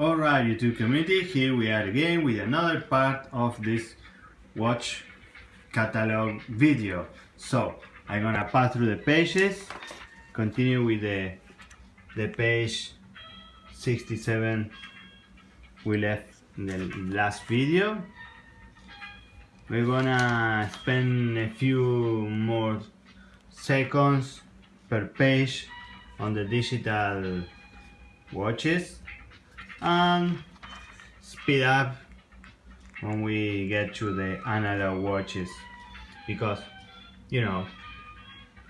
Alright YouTube community, here we are again with another part of this watch catalog video. So I'm gonna pass through the pages, continue with the, the page 67 we left in the last video. We're gonna spend a few more seconds per page on the digital watches and speed up when we get to the analog watches because you know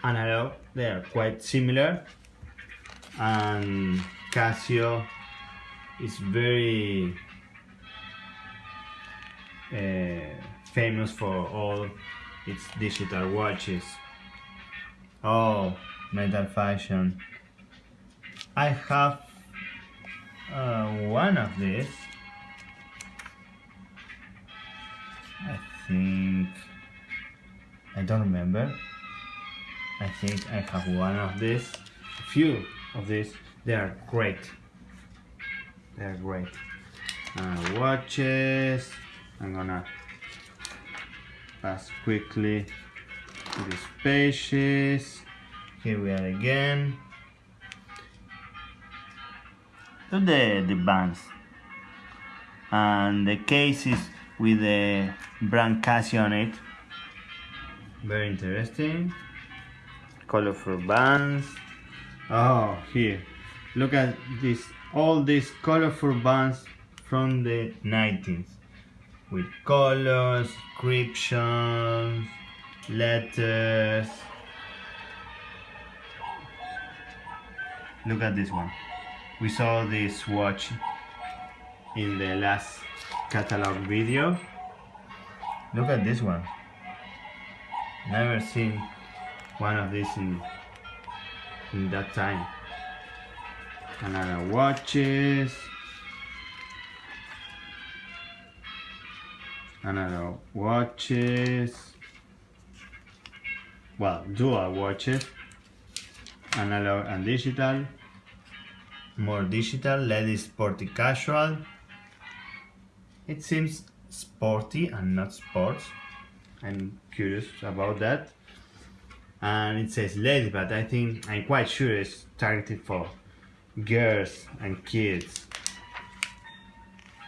analog they are quite similar and Casio is very uh, famous for all its digital watches. Oh metal fashion. I have uh, one of these. I think I don't remember. I think I have one of these. A few of these. They are great. They are great. Uh, watches. I'm gonna pass quickly to these pages here we are again to the, the bands and the cases with the brand Casio on it. Very interesting. Colorful bands. Oh here. Look at this all these colorful bands from the 90s with colors, inscriptions, letters. Look at this one we saw this watch in the last catalog video. Look at this one. Never seen one of these in in that time. Another watches. Another watches. Well dual watches. Analog and digital more digital ladies sporty casual. It seems sporty and not sports. I'm curious about that. And it says ladies but I think I'm quite sure it's targeted for girls and kids.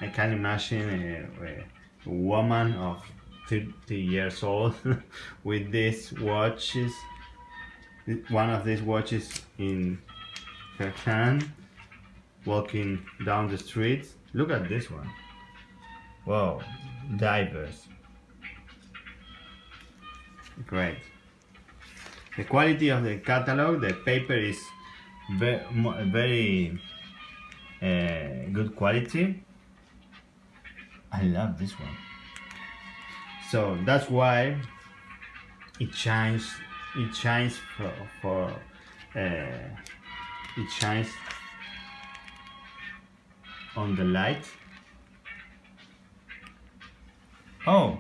I can imagine a, a woman of 30 years old with these watches one of these watches in her hand walking down the street. Look at this one. Wow, divers. Great. The quality of the catalog, the paper is very, very uh, good quality. I love this one. So that's why it shines. It shines for, for uh, it shines on the light. Oh,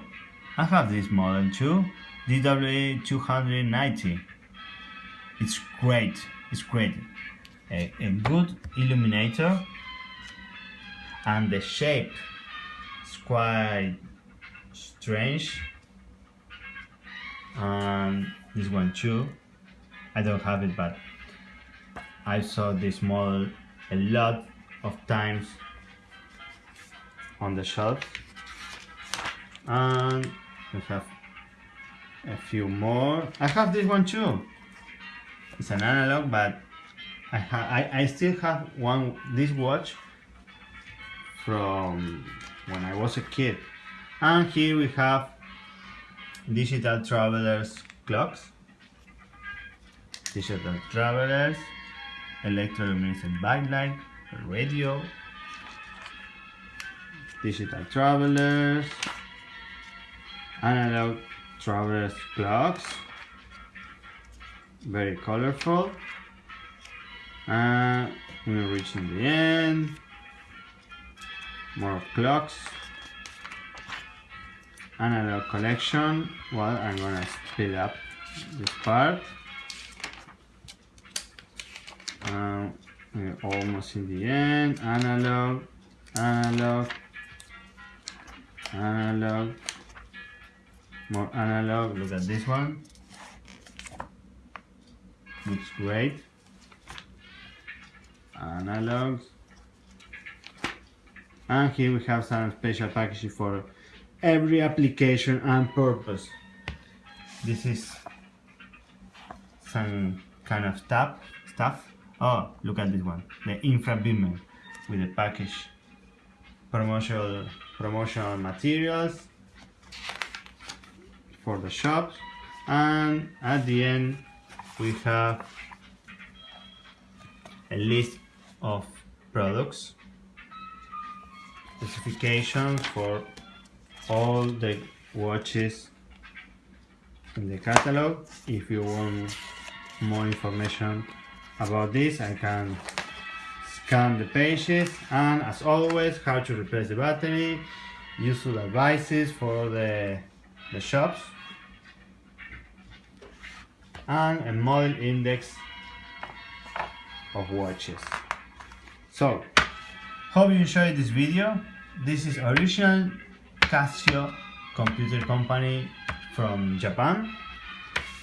I have this model too, DWA290. It's great, it's great. A, a good illuminator and the shape is quite strange. And this one too. I don't have it but I saw this model a lot of times on the shelf. And we have a few more. I have this one too. It's an analog but I, I, I still have one this watch from when I was a kid. And here we have digital travelers clocks. Digital travelers electroluminescent backlight radio. Digital travelers. Analog travelers clocks. Very colorful. And we're reaching the end. More clocks. Analog collection. Well I'm gonna speed up this part uh, we're almost in the end analog analog, analog, more analog. Look at this one. Looks great. Analogs. And here we have some special packaging for every application and purpose. This is some kind of stuff. Stuff. Oh, look at this one. The infra beamer with the package. Promotional promotional materials for the shops. And at the end we have a list of products. Specifications for all the watches in the catalog. If you want more information about this I can scan the pages and as always how to replace the battery useful advices for the, the shops and a model index of watches. So hope you enjoyed this video. This is original Casio computer company from Japan.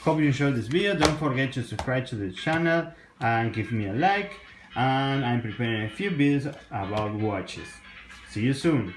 Hope you enjoyed this video. Don't forget to subscribe to the channel and give me a like and I'm preparing a few videos about watches. See you soon